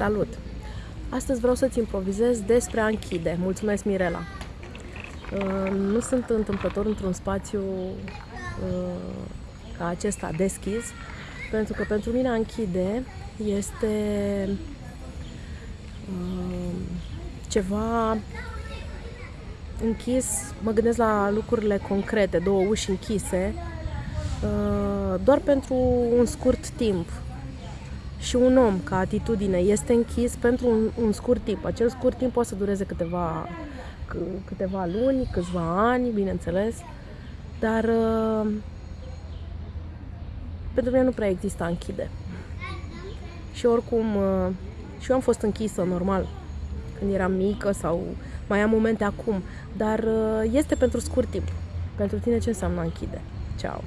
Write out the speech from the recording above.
Salut! Astăzi vreau să-ți improvizez despre a închide. Mulțumesc, Mirela! Uh, nu sunt întâmplător într-un spațiu uh, ca acesta deschis, pentru că pentru mine a închide este uh, ceva închis, mă gândesc la lucrurile concrete, două uși închise, doar pentru un scurt timp și un om ca atitudine este închis pentru un, un scurt timp. Acel scurt timp poate să dureze câteva, câteva luni, câțiva ani, bineînțeles, dar uh, pentru mine nu prea există închide. Și oricum, uh, și eu am fost închisă, normal, când eram mică sau mai am momente acum, dar uh, este pentru scurt timp. Pentru tine ce înseamnă închide? Ciao!